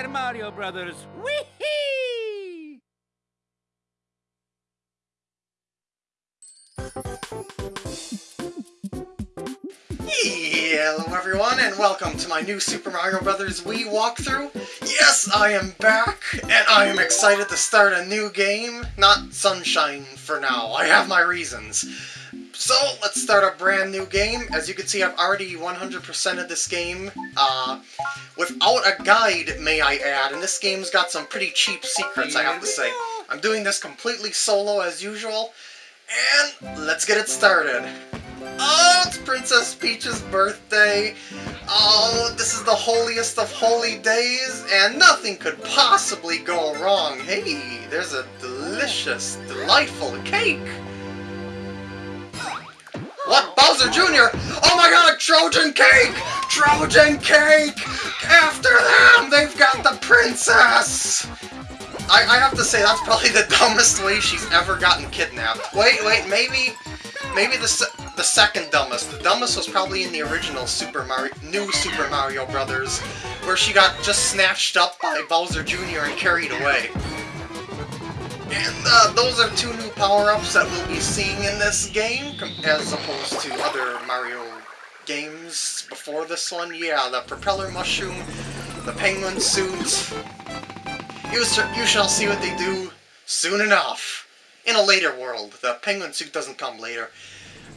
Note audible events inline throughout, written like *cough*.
Super Mario Brothers. Whee! Hello everyone and welcome to my new Super Mario Bros. Wii walkthrough. Yes, I am back, and I am excited to start a new game. Not Sunshine for now, I have my reasons. So, let's start a brand new game. As you can see, I've already 100%ed this game, uh, without a guide, may I add, and this game's got some pretty cheap secrets, I have to say. I'm doing this completely solo as usual, and let's get it started. Oh, it's Princess Peach's birthday. Oh, this is the holiest of holy days, and nothing could possibly go wrong. Hey, there's a delicious, delightful cake. Bowser Jr.? Oh my god, Trojan cake! Trojan cake! After them, they've got the princess! I, I have to say, that's probably the *laughs* dumbest way she's ever gotten kidnapped. Wait, wait, maybe... Maybe the, se the second dumbest. The dumbest was probably in the original Super Mario, new Super Mario Brothers, where she got just snatched up by Bowser Jr. and carried away. And uh, those are two new power-ups that we'll be seeing in this game, as opposed to other Mario games before this one. Yeah, the propeller mushroom, the penguin suit. You, you shall see what they do soon enough. In a later world. The penguin suit doesn't come later.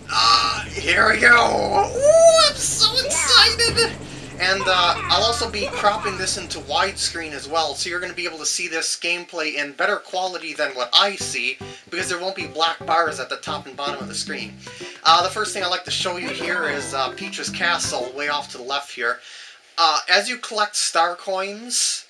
Ah, uh, here we go! Ooh, I'm so excited! And uh, I'll also be cropping this into widescreen as well, so you're going to be able to see this gameplay in better quality than what I see, because there won't be black bars at the top and bottom of the screen. Uh, the first thing I'd like to show you here is uh, Peach's Castle, way off to the left here. Uh, as you collect star coins,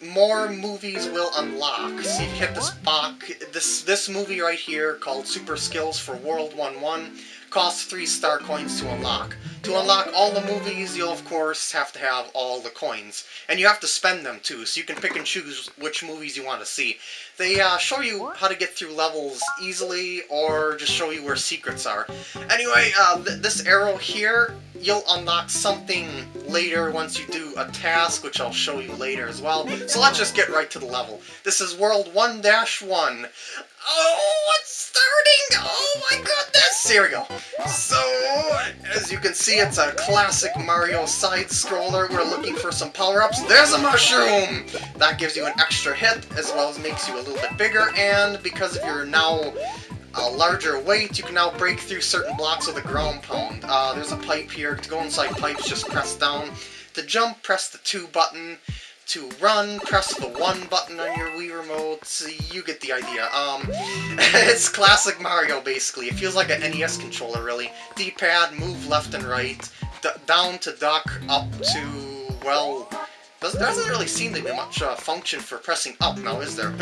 more movies will unlock. If you hit this box. This this movie right here called Super Skills for World 1-1 costs 3 star coins to unlock. To unlock all the movies, you'll of course have to have all the coins. And you have to spend them too, so you can pick and choose which movies you want to see. They uh, show you how to get through levels easily, or just show you where secrets are. Anyway, uh, th this arrow here, you'll unlock something later once you do a task, which I'll show you later as well. So let's just get right to the level. This is World 1-1. Oh, it's starting! Oh my goodness! Here we go. So, as you can see, it's a classic Mario side-scroller. We're looking for some power-ups. There's a mushroom! That gives you an extra hit, as well as makes you a little bit bigger, and because of your now a larger weight, you can now break through certain blocks with a ground pound. Uh, there's a pipe here. To go inside pipes, just press down. To jump, press the 2 button to run, press the 1 button on your Wii Remote, you get the idea. Um, *laughs* it's classic Mario, basically. It feels like an NES controller, really. D-pad, move left and right, down to duck, up to, well, there doesn't really seem to be much uh, function for pressing up now, is there?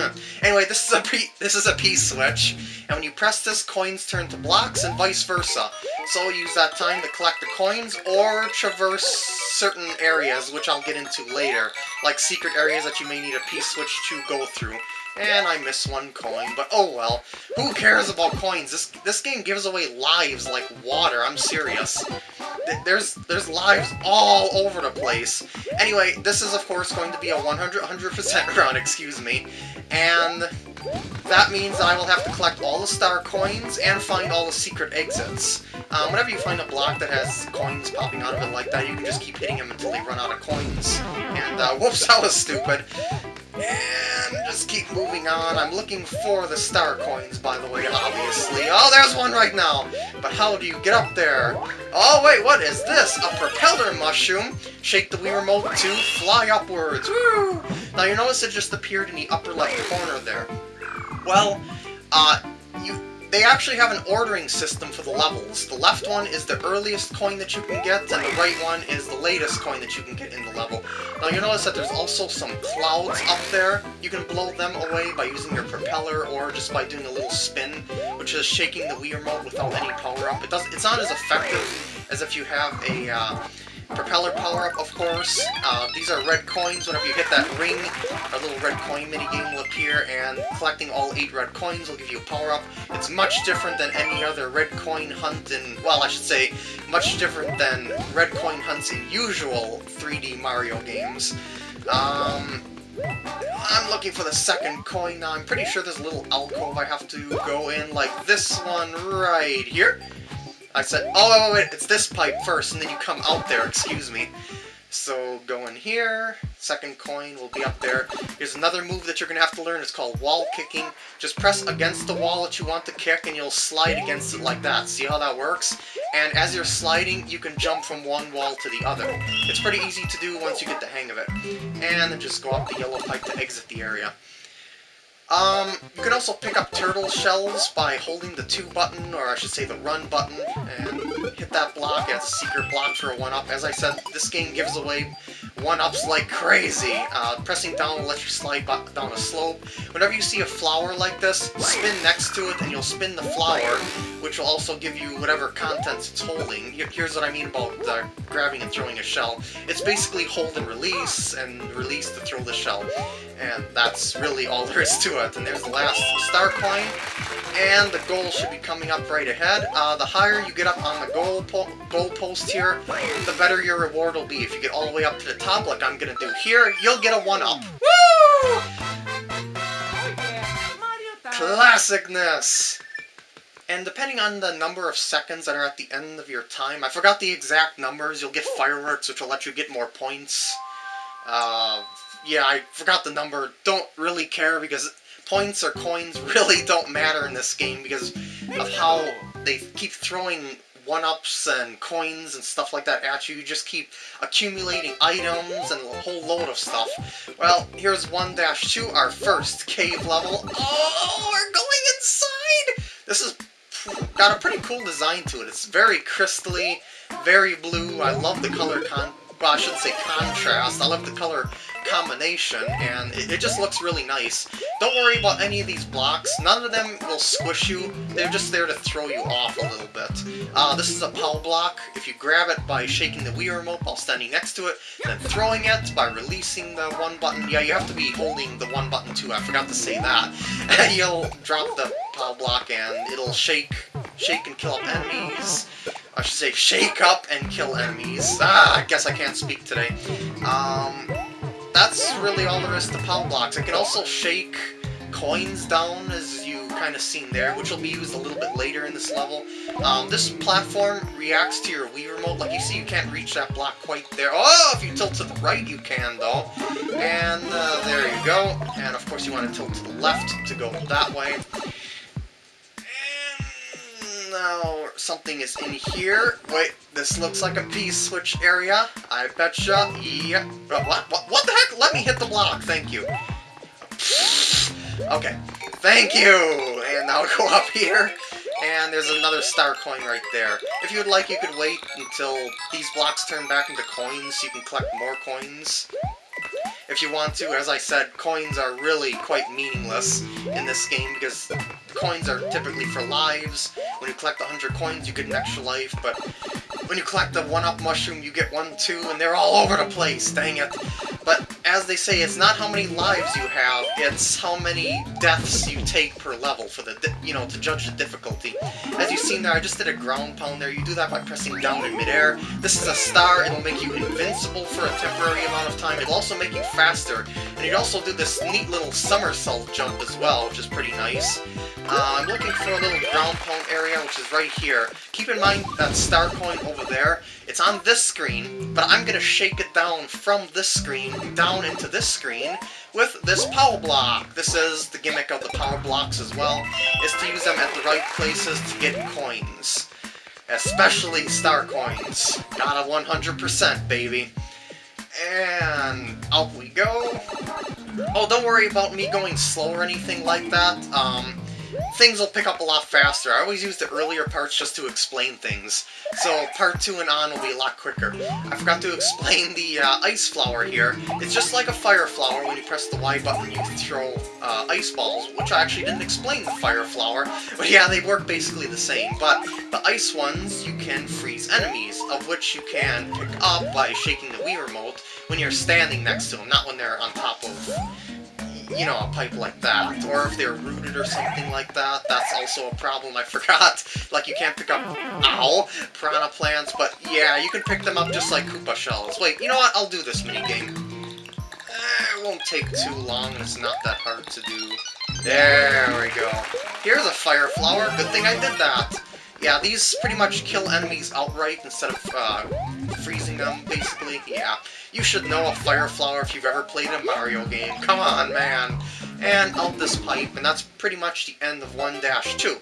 anyway, this is a P this is a P switch, and when you press this, coins turn to blocks and vice versa. So use that time to collect the coins or traverse certain areas, which I'll get into later, like secret areas that you may need a P-switch to go through. And I miss one coin, but oh well. Who cares about coins? This this game gives away lives like water, I'm serious. There's there's lives all over the place. Anyway, this is of course going to be a 100 100% *laughs* run, excuse me. And that means I will have to collect all the star coins and find all the secret exits. Um, whenever you find a block that has coins popping out of it like that, you can just keep hitting them until they run out of coins. And, uh, *laughs* whoops, that was stupid. And just keep moving on. I'm looking for the star coins, by the way, obviously. Oh, there's one right now! But how do you get up there? Oh, wait, what is this? A propeller mushroom? Shake the Wii Remote to fly upwards. Woo! Now, you notice it just appeared in the upper left corner there. Well, uh, they actually have an ordering system for the levels. The left one is the earliest coin that you can get, and the right one is the latest coin that you can get in the level. Now you notice that there's also some clouds up there. You can blow them away by using your propeller or just by doing a little spin, which is shaking the Wii Remote without any power-up. It does, It's not as effective as if you have a... Uh, Propeller power-up, of course. Uh, these are red coins. Whenever you hit that ring, a little red coin minigame will appear, and collecting all eight red coins will give you a power-up. It's much different than any other red coin hunt in... Well, I should say, much different than red coin hunts in usual 3D Mario games. Um, I'm looking for the second coin now. I'm pretty sure there's a little alcove I have to go in, like this one right here. I said, oh, wait, wait, it's this pipe first, and then you come out there, excuse me. So go in here, second coin will be up there. Here's another move that you're going to have to learn, it's called wall kicking. Just press against the wall that you want to kick and you'll slide against it like that. See how that works? And as you're sliding, you can jump from one wall to the other. It's pretty easy to do once you get the hang of it. And then just go up the yellow pipe to exit the area. Um, you can also pick up turtle shells by holding the 2 button, or I should say the run button, and hit that block. It's a secret block for a 1-up. As I said, this game gives away 1-ups like crazy. Uh, pressing down will let you slide down a slope. Whenever you see a flower like this, spin next to it and you'll spin the flower, which will also give you whatever contents it's holding. Here's what I mean about uh, grabbing and throwing a shell. It's basically hold and release, and release to throw the shell. And that's really all *laughs* there is to it. And there's the last star coin. And the goal should be coming up right ahead. Uh, the higher you get up on the goal, po goal post here, the better your reward will be. If you get all the way up to the top, like I'm going to do here, you'll get a 1-up. Woo! Classicness! And depending on the number of seconds that are at the end of your time, I forgot the exact numbers, you'll get fireworks, which will let you get more points. Uh, yeah, I forgot the number. Don't really care because points or coins *laughs* really don't matter in this game because of how they keep throwing one-ups and coins and stuff like that at you. You just keep accumulating items and a whole load of stuff. Well, here's 1-2, our first cave level. Oh, we're going inside! This has got a pretty cool design to it. It's very crystally, very blue. I love the color con well, I shouldn't say contrast. I love the color combination, and it, it, just looks really nice. Don't worry about any of these blocks. None of them will squish you. They're just there to throw you off a little bit. Uh, this is a POW block. If you grab it by shaking the Wii remote while standing next to it, and then throwing it by releasing the one button. Yeah, you have to be holding the one button too. I forgot to say that. *laughs* You'll drop the POW block and it'll shake, shake and kill up enemies. I should say shake up and kill enemies. Ah, I guess I can't speak today. Um, that's really all there is to POW blocks. I can also shake coins down, as you kind of seen there, which will be used a little bit later in this level. Um, this platform reacts to your Wii Remote. Like you see, you can't reach that block quite there. Oh, if you tilt to the right, you can, though. And uh, there you go. And of course, you want to tilt to the left to go that way And now something is in here. Wait, this looks like a P-switch area. I betcha. Yeah. Uh, what, what, what the heck? Let me hit the block. Thank you. Okay. Thank you! And now go up here. And there's another star coin right there. If you would like, you could wait until these blocks turn back into coins so you can collect more coins if you want to. As I said, coins are really quite meaningless in this game because coins are typically for lives. When you collect 100 coins, you get an extra life, but when you collect the 1-up mushroom, you get 1, 2, and they're all over the place, dang it. But as they say, it's not how many lives you have, it's how many deaths you take per level for the, you know, to judge the difficulty. As you've seen there, I just did a ground pound there. You do that by pressing down in midair. This is a star. It'll make you invincible for a temporary amount of time. It'll also make you faster. And you also do this neat little somersault jump as well, which is pretty nice. Uh, I'm looking for a little ground pound area, which is right here. Keep in mind that star coin over there, it's on this screen, but I'm going to shake it down from this screen down into this screen with this power block. This is the gimmick of the power blocks as well, is to use them at the right places to get coins. Especially star coins. Got a 100%, baby. And out we go. Oh, don't worry about me going slow or anything like that. Um, things will pick up a lot faster. I always use the earlier parts just to explain things, so part 2 and on will be a lot quicker. I forgot to explain the uh, ice flower here. It's just like a fire flower. When you press the Y button, you can throw uh, ice balls, which I actually didn't explain the fire flower. *laughs* But yeah, they work basically the same. But the ice ones, you can freeze enemies, of which you can pick up by shaking the Wii remote when you're standing next to them, not when they're on top of you know, a pipe like that. Or if they're rooted or something like that, that's also a problem I *laughs* forgot. Like, you can't pick up, ow, piranha plants, but yeah, you can pick them up just like Koopa shells. Wait, you know what? I'll do this minigame. Eh, it won't take too long, it's not that hard to do. There we go. Here's a fire flower. Good thing I did that. Yeah, these pretty much kill enemies outright instead of uh, freezing them, basically. Yeah, you should know a fire flower if you've ever played a Mario game. Come on, man. And out this pipe, and that's pretty much the end of 1-2.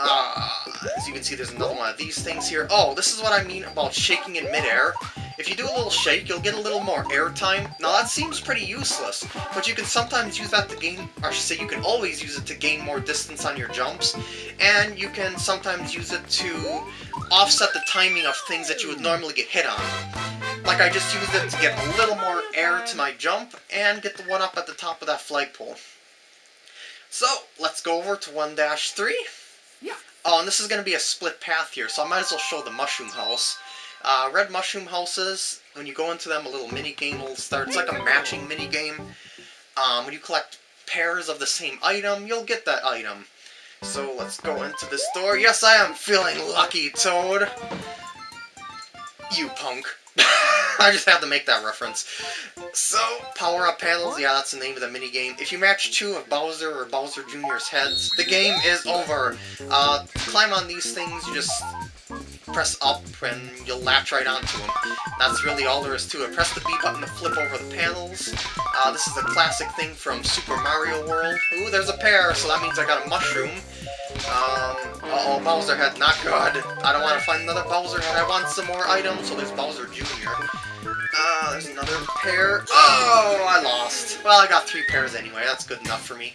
Uh, as you can see, there's another one of these things here. Oh, this is what I mean about shaking in midair. If you do a little shake, you'll get a little more air time. Now that seems pretty useless, but you can sometimes use that to gain, or I should say you can always use it to gain more distance on your jumps, and you can sometimes use it to offset the timing of things that you would normally get hit on. Like I just used it to get a little more air to my jump, and get the one up at the top of that flagpole. So, let's go over to 1-3. Yeah. Oh, and this is going to be a split path here, so I might as well show the mushroom house. Uh, red mushroom houses, when you go into them, a little mini game will start. It's like a matching mini game. Um, when you collect pairs of the same item, you'll get that item. So let's go into the store. Yes, I am feeling lucky, Toad. You punk. *laughs* I just had to make that reference. So, power-up panels, yeah, that's the name of the mini game. If you match two of Bowser or Bowser Jr.'s heads, the game is over. Uh, climb on these things, you just press up and you'll latch right onto them. That's really all there is to it. Press the B button to flip over the panels. Uh, this is a classic thing from Super Mario World. Ooh, there's a pair, so that means I got a mushroom. Um, uh oh Bowser head, not good. I don't want to find another Bowser head, I want some more items, so there's Bowser Jr. Uh, there's another pair. Oh, I lost. Well, I got three pairs anyway, that's good enough for me.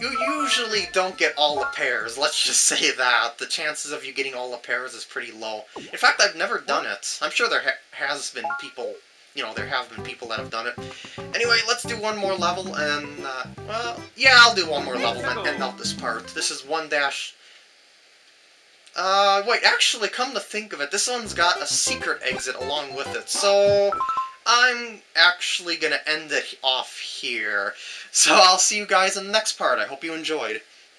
You usually don't get all the pairs, let's just say that. The chances of you getting all the pairs is pretty low. In fact, I've never done it. I'm sure there ha has been people, you know, there have been people that have done it. Anyway, let's do one more level, and, uh, well, yeah, I'll do one more level and end out this part. This is 1 dash... Uh, wait, actually, come to think of it, this one's got a secret exit along with it, so... I'm actually going to end it off here. So I'll see you guys in the next part. I hope you enjoyed.